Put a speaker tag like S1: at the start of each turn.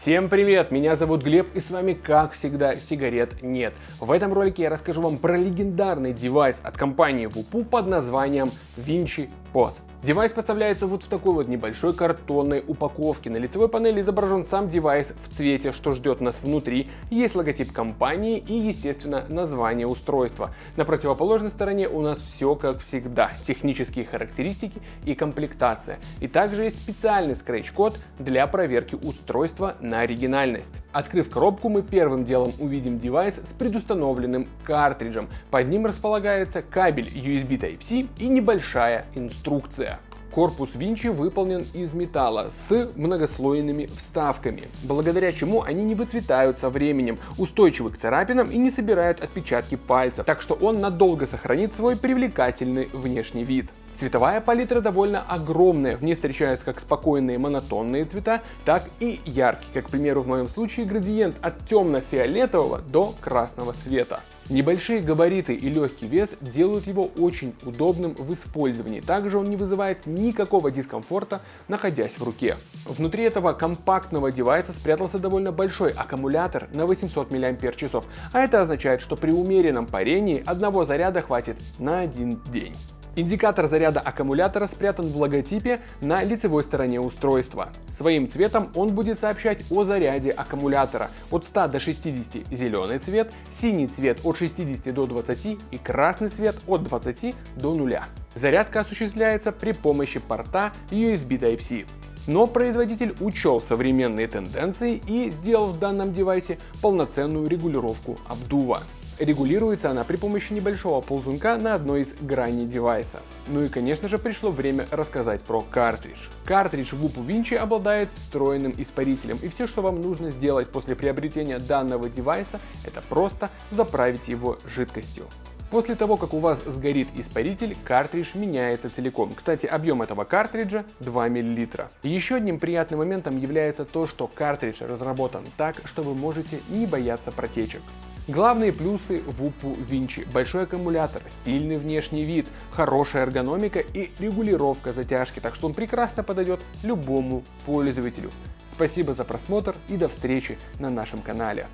S1: Всем привет, меня зовут Глеб и с вами как всегда сигарет нет. В этом ролике я расскажу вам про легендарный девайс от компании Voopoo под названием Vinci Pod. Девайс поставляется вот в такой вот небольшой картонной упаковке. На лицевой панели изображен сам девайс в цвете, что ждет нас внутри. Есть логотип компании и, естественно, название устройства. На противоположной стороне у нас все как всегда. Технические характеристики и комплектация. И также есть специальный скретч-код для проверки устройства на оригинальность. Открыв коробку, мы первым делом увидим девайс с предустановленным картриджем. Под ним располагается кабель USB Type-C и небольшая инструкция. Корпус Винчи выполнен из металла с многослойными вставками, благодаря чему они не выцветают со временем, устойчивы к царапинам и не собирают отпечатки пальцев, так что он надолго сохранит свой привлекательный внешний вид. Цветовая палитра довольно огромная, в ней встречаются как спокойные монотонные цвета, так и яркие, как, к примеру, в моем случае градиент от темно-фиолетового до красного цвета. Небольшие габариты и легкий вес делают его очень удобным в использовании. Также он не вызывает никакого дискомфорта, находясь в руке. Внутри этого компактного девайса спрятался довольно большой аккумулятор на 800 мАч, а это означает, что при умеренном парении одного заряда хватит на один день. Индикатор заряда аккумулятора спрятан в логотипе на лицевой стороне устройства. Своим цветом он будет сообщать о заряде аккумулятора от 100 до 60 зеленый цвет, синий цвет от 60 до 20 и красный цвет от 20 до 0. Зарядка осуществляется при помощи порта USB Type-C. Но производитель учел современные тенденции и сделал в данном девайсе полноценную регулировку обдува. Регулируется она при помощи небольшого ползунка на одной из граней девайса. Ну и конечно же пришло время рассказать про картридж. Картридж Whoop Vinci обладает встроенным испарителем и все что вам нужно сделать после приобретения данного девайса это просто заправить его жидкостью. После того, как у вас сгорит испаритель, картридж меняется целиком. Кстати, объем этого картриджа 2 мл. Еще одним приятным моментом является то, что картридж разработан так, что вы можете не бояться протечек. Главные плюсы Wupoo Vinci – большой аккумулятор, стильный внешний вид, хорошая эргономика и регулировка затяжки, так что он прекрасно подойдет любому пользователю. Спасибо за просмотр и до встречи на нашем канале.